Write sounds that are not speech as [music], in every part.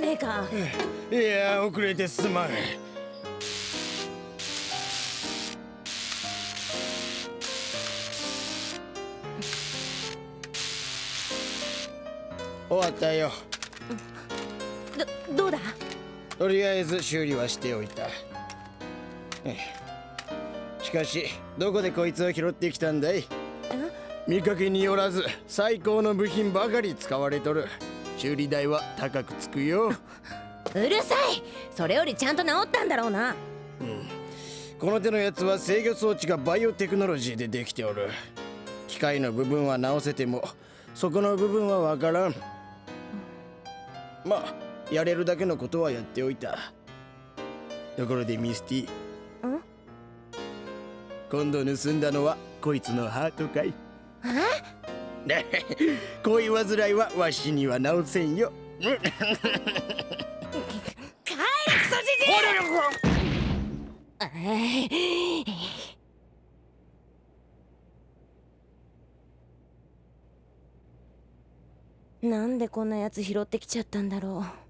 ねえか。いや遅れてすまん。終わったよ。どどうだ？とりあえず修理はしておいた。ええ。しかしどこでこいつを拾ってきたんだい？見かけによらず最高の部品ばかり使われとる修理代は高くつくよ。うるさい。それよりちゃんと治ったんだろうな。この手のやつは制御装置がバイオテクノロジーでできておる。機械の部分は直せてもそこの部分はわからん。まあやれるだけのことはやっておいた。ところでミスティ。今度盗んだのはこいつのハートかい。え？恋煩いはわしには直せんよ。帰れクソじじいなんでこんなやつ拾ってきちゃったんだろう。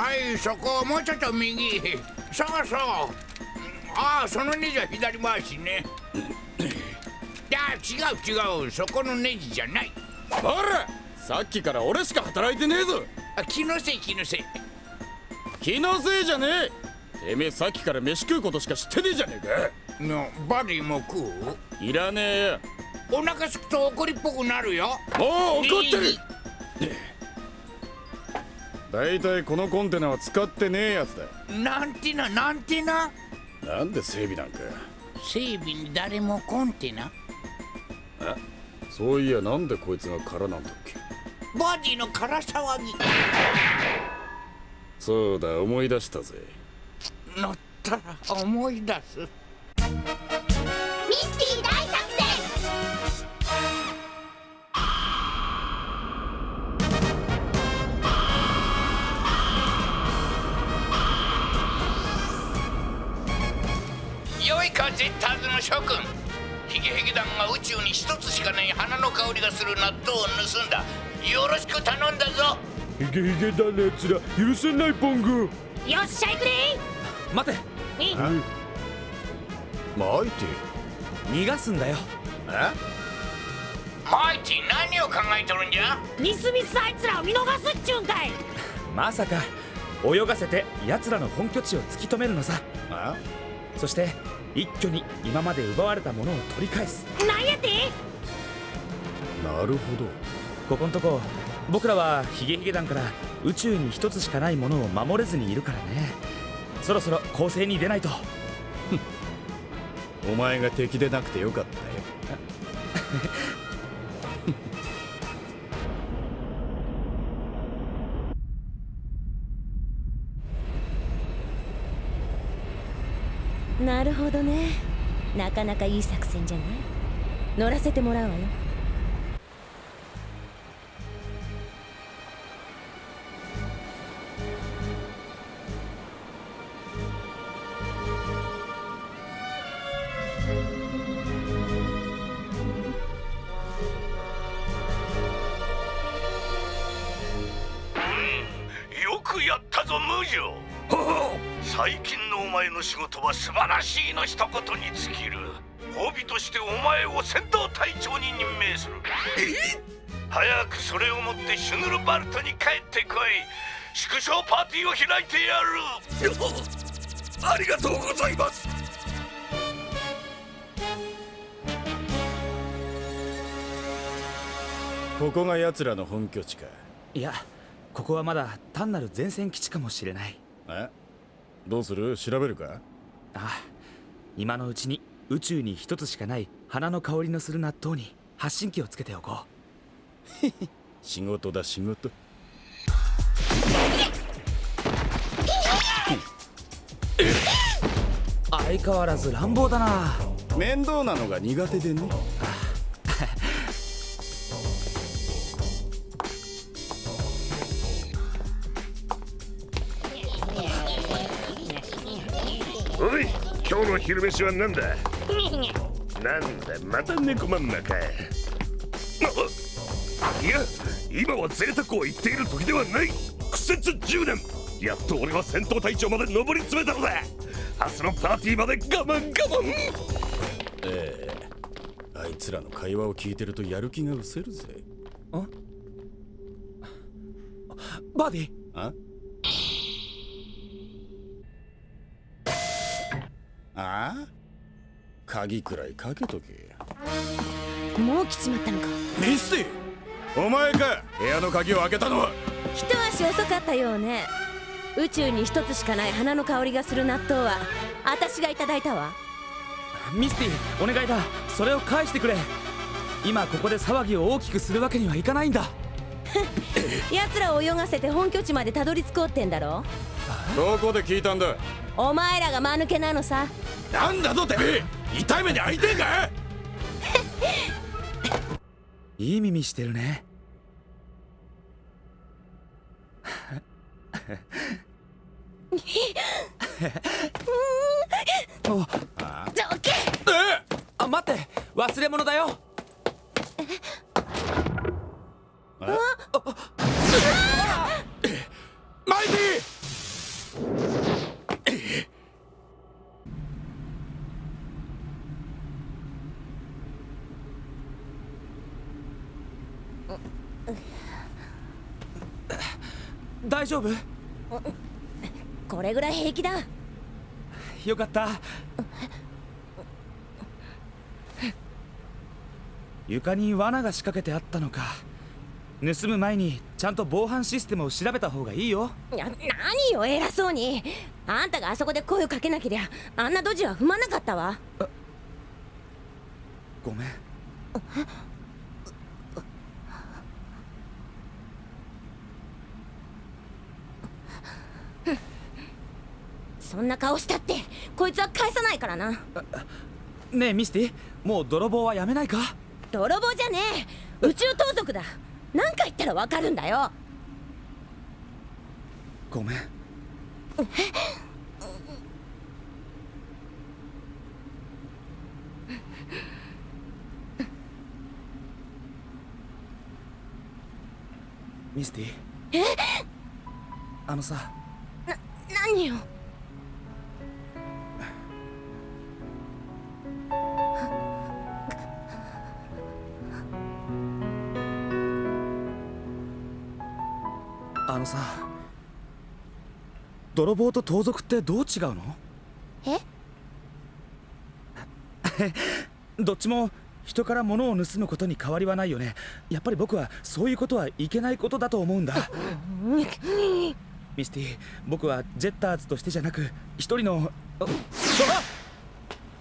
はいそこもうちょっと右。そうそう。ああそのネジは左回しね。[clears throat] いや違う違うそこのネジじゃない。ほらさっきから俺しか働いてねえぞ。あ気のせい気のせい。気のせいじゃねえ。てめえさっきから飯食うことしか知ってねえじゃねえか。のバディも食う？いらねえよ。お腹すくと怒りっぽくなるよ。もう怒ってる大体このコンテナは使ってねえやつだなんてななんてな？なんで整備なんか整備に誰もコンテナえ？そういやなんでこいつが空なんだっけ？バディの空騒ぎ。そうだ思い出したぜ。乗ったら思い出す諸君。ヒゲヒゲ団が宇宙に一つしかない花の香りがする納豆を盗んだ。よろしく頼んだぞ。ヒゲヒゲ団のやつら。許せないポング。よっしゃいくれ待て。えマイティ。逃がすんだよ。え？マイティ何を考えとるんじゃ？ミスミスあいつらを見逃すっちゅうんかい。まさか泳がせて奴らの本拠地を突き止めるのさ。そして一挙に今まで奪われたものを取り返す。なんやて？なるほど。ここんとこ僕らはヒゲヒゲ団から宇宙に一つしかないものを守れずにいるからね。そろそろ攻勢に出ないと。[laughs] お前が敵でなくてよかったよ [laughs] なるほどね。なかなかいい作戦じゃない？乗らせてもらうわよ。ーティーを開いてやる。ありがとうございます。ここが奴らの本拠地か。いやここはまだ単なる前線基地かもしれない。え？どうする？調べるか？ああ今のうちに宇宙に一つしかない花の香りのする納豆に発信機をつけておこ [laughs] 仕事だ仕事相変わらず乱暴だな。面倒なのが苦手でね。おい今日の昼飯は何だ？なんだまた猫まんまかあいや今は贅沢を言っている時ではない。苦節10年やっと俺は戦闘隊長まで上り詰めたのだ。明日のパーティーまで我慢我慢。ええ。あいつらの会話を聞いてるとやる気が失せるぜ。バーディああ？あ？鍵くらいかけとけ。もう来ちまったのか。ミスティお前か。部屋の鍵を開けたのは。一足遅かったようね宇宙に一つしかない花の香りがする納豆は私がいただいたわ。ミスティお願いだ。それを返してくれ。今ここで騒ぎを大きくするわけにはいかないんだ。[laughs] 奴らを泳がせて本拠地までたどり着こうってんだろどこで聞いたんだ？お前らが間抜けなのさ。なんだとてめえ。痛い目に遭いてえか [laughs] [laughs] いい耳してるねおどけあ待って。忘れ物だよ。マイ大丈夫？これぐらい平気だ。よかった。床に罠が仕掛けてあったのか。盗む前にちゃんと防犯システムを調べた方がいいよ。いや何よ偉そうに。あんたがあそこで声をかけなけりゃあんなドジは踏まなかったわ。ごめんそんな顔したってこいつは返さないからな。ねえミスティもう泥棒はやめないか？泥棒じゃねえ。宇宙盗賊だ。何か言ったらわかるんだよ。ごめん。ミスティ。え？あのさ。何よあのさ泥棒と盗賊ってどう違うの？え？[laughs] どっちも人から物を盗むことに変わりはないよね。やっぱり僕はそういうことはいけないことだと思うんだ。ミスティ僕はジェッターズとしてじゃなく一人のあ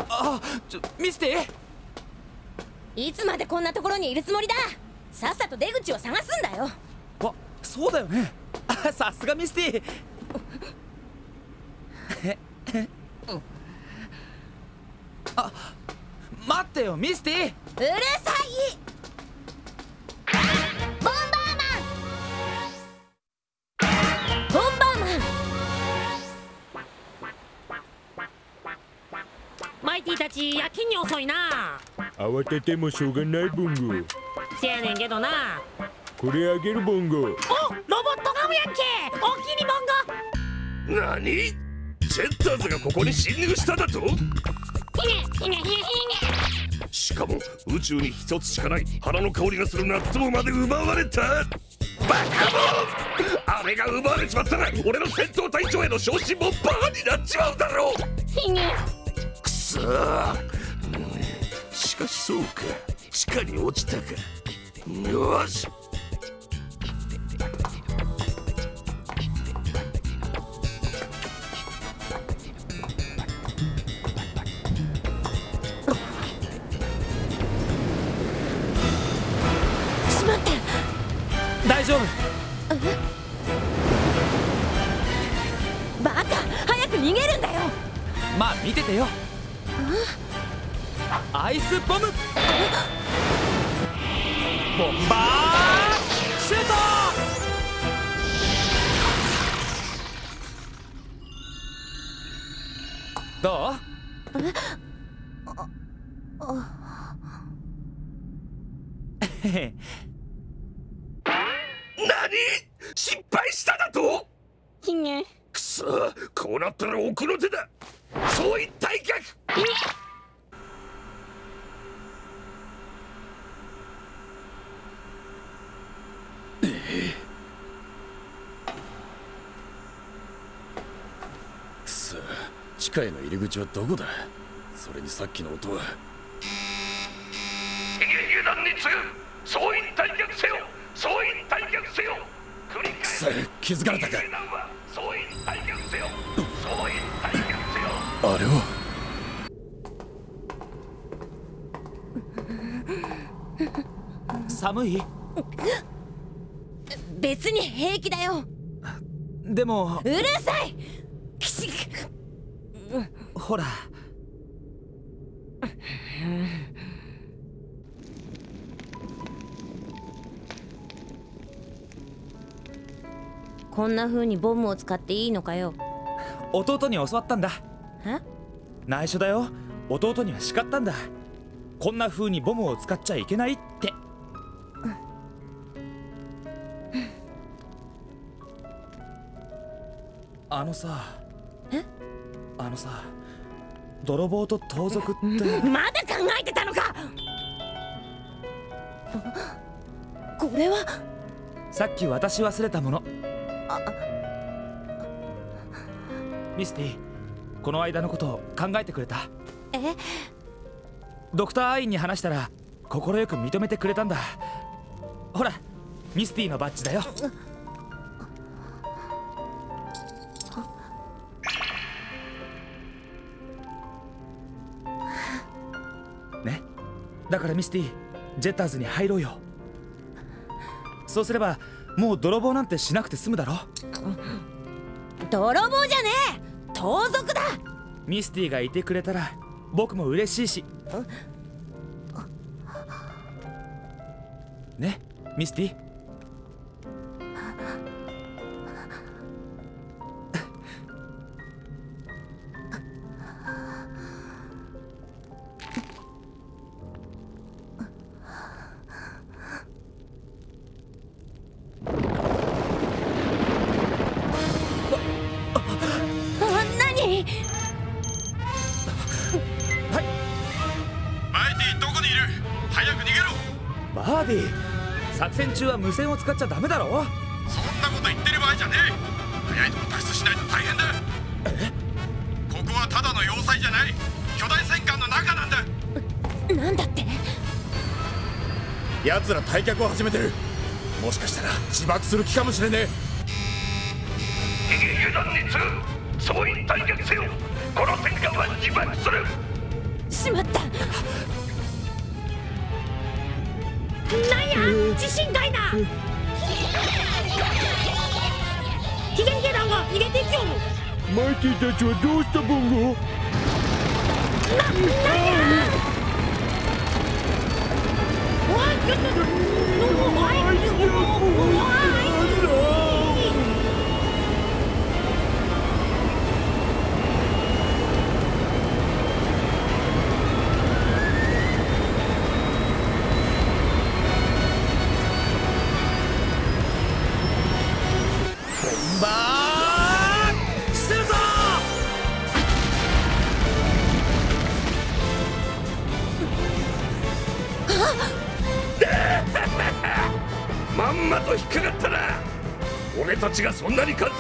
ああちょミスティ？いつまでこんなところにいるつもりだ？さっさと出口を探すんだよ。あそうだよね。あさすがミスティあ待ってよミスティうるさい。ボンバーマン。ボンバーマン。マイティたちやけに遅いな。慌ててもしょうがないボンゴ。せやねんけどな。これあげるボンゴ。おムやんけ。おおきにボンゴ何？ジェッターズがここに侵入しただと？しかも宇宙に一つしかない花の香りがする納豆まで奪われた。バカモン。あれが奪われちまったら俺の戦闘隊長への昇進もバカになっちまうだろう。くそ。ーうん。しかしそうか。地下に落ちたか。よししててよ。アイスボム。ボンバー。シュート。どう？へへ何？失敗しただと？くそこうなったら奥の手だそういったい逆くそ地下への入り口はどこだ？それにさっきの音は。ヒゲヒゲ団に次ぐ総員退却せよ。総員退却せよ。繰り返すくそ気づかれたかあれは。寒い？別に平気だよ。でも。うるさい！ほら。こんな風にボムを使っていいのかよ。弟に教わったんだ。え内緒だよ。弟には叱ったんだ。こんな風にボムを使っちゃいけないって。あのさ。え？あのさ。泥棒と盗賊って。[laughs] まだ考えてたのか！これは？さっき渡し忘れたもの。ミスティこの間のことを考えてくれた。え？ドクター・アインに話したら快く認めてくれたんだ。ほらミスティのバッジだよ。ね？だからミスティジェッターズに入ろうよ。そうすればもう泥棒なんてしなくて済むだろ泥棒じゃねえ盗賊だ！ミスティがいてくれたら僕も嬉しいし。ね？ミスティ使っちゃダメだろ？そんなこと言ってる場合じゃねえ。早いとこ脱出しないと大変だ。ここはただの要塞じゃない。巨大戦艦の中なんだ。なんだって？奴ら退却を始めてる。もしかしたら自爆する気かもしれねえ。ヒゲヒゲ団に総員退却せよ。この戦艦は自爆する。しまった。なんや？地震かいなヒゲヒゲ団が逃げていきよるマイティたちはどうしたボンゴおいちょっとおいおい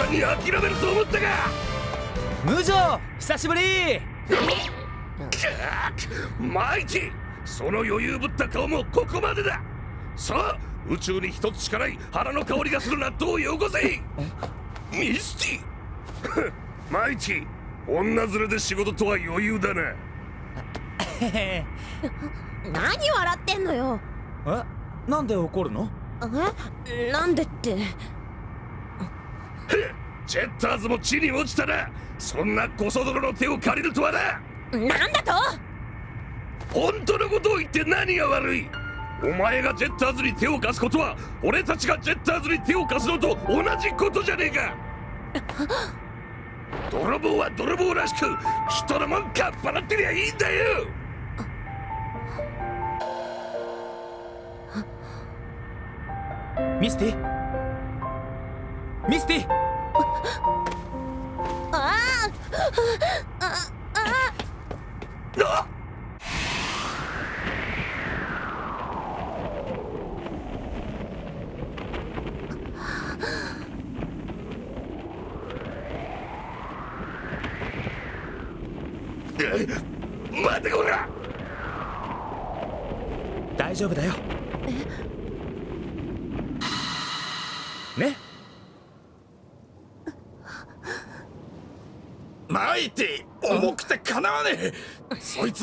に諦めると思ったか。無情久しぶり。マイティその余裕ぶった顔もここまでだ。さあ宇宙に一つしかない腹の香りがする納豆をよこせミスティ。マイティ女連れで仕事とは余裕だな。[laughs] 何笑ってんのよ。え？なんで怒るの？え？なんでってジェッターズも地に落ちたな。そんなコソ泥の手を借りるとはな。なんだと？本当のことを言って何が悪い。お前がジェッターズに手を貸すことは俺たちがジェッターズに手を貸すのと同じことじゃねえか。泥棒は泥棒らしく人のもんかっぱらってりゃいいんだよ。ミスティミスティ。ああああな待てこら。大丈夫だよ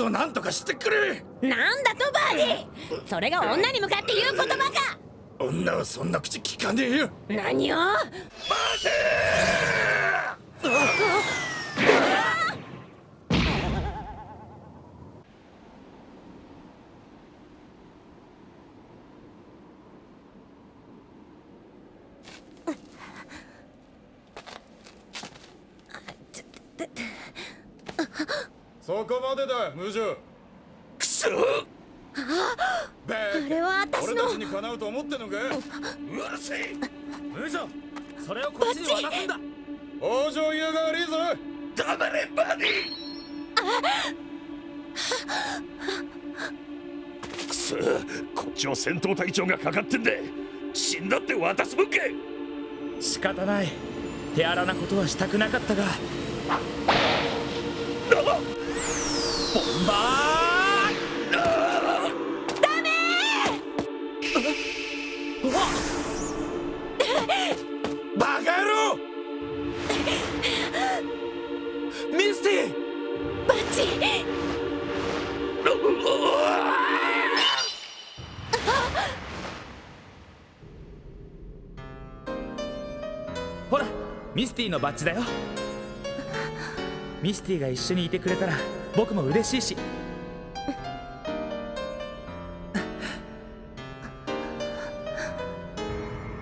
を何とかしてくれ。なんだとバーディそれが女に向かって言う言葉か。女はそんな口聞かねえよ。何を？そこまでだ無情くそ。ベあれは私の。俺たちにかなうと思ってんのか？うるせえ。無情それをこっちに渡すんだ。往生際が悪いぞ。黙れバディ。くそ。こっちは戦闘隊長がかかってんだ。死んだって渡すもんか。仕方ない。手荒なことはしたくなかったが。ボンほらミスティのバッジだよ。ミスティが一緒にいてくれたら僕も嬉しいし。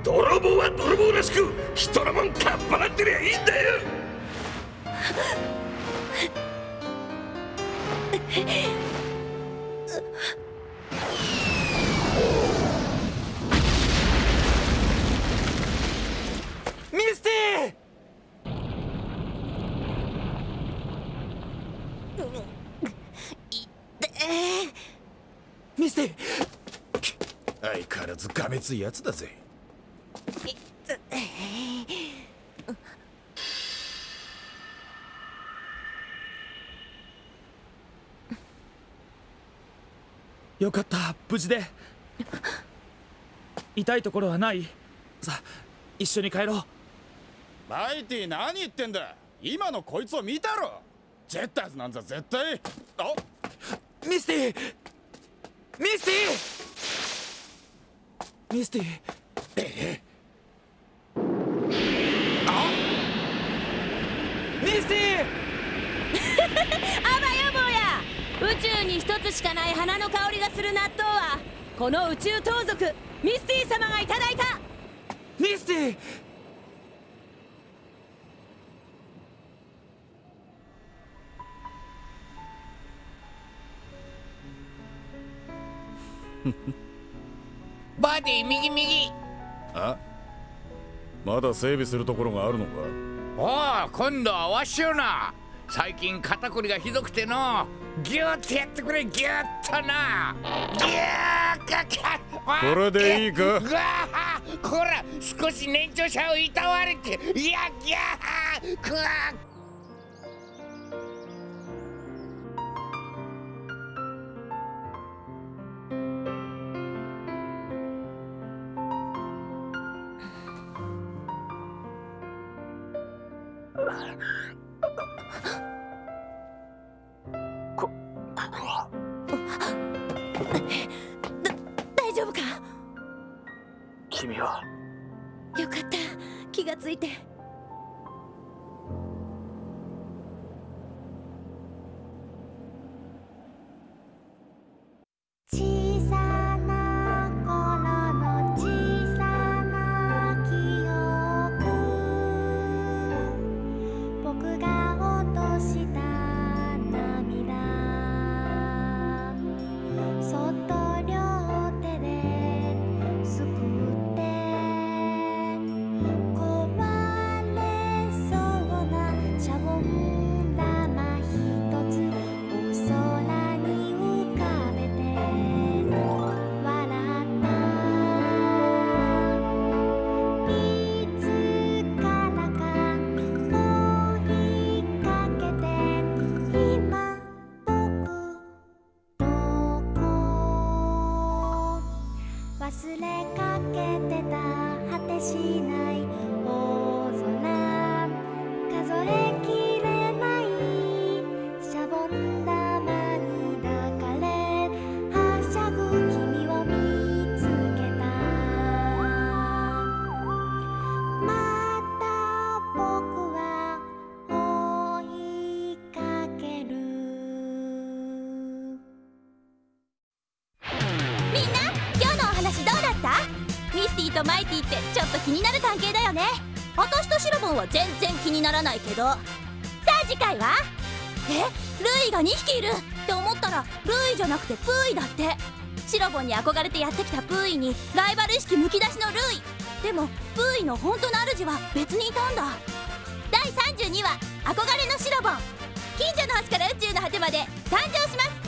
泥棒は泥棒らしく人のもんかっぱらってりゃいいんだついやつだぜ。よかった無事で。痛いところはない。さあ一緒に帰ろう。マイティ何言ってんだ。今のこいつを見たろ。ジェッターズなんざ絶対。あミスティミスティミスティミスティあばよ坊や宇宙に一つしかない花の香りがする納豆はこの宇宙盗賊ミスティ様がいただいた。ミスティバディ右右。あ？まだ整備するところがあるのか？おお今度はわしよな最近肩こりがひどくての。ギューッとやってくれギューッとな。ギューッかこれでいいか？うわーこら少し年長者をいたわれて。いやギャー。くわ大丈夫か？君は？よかった。気がついて私とシロボンは全然気にならないけど。さあ次回は？え？ルイが2匹いるって思ったらルイじゃなくてプーイだって。シロボンに憧れてやってきたプーイにライバル意識むき出しのルイ。でもプーイの本当の主は別にいたんだ。第32話「憧れのシロボン」近所の星から宇宙の果てまで参上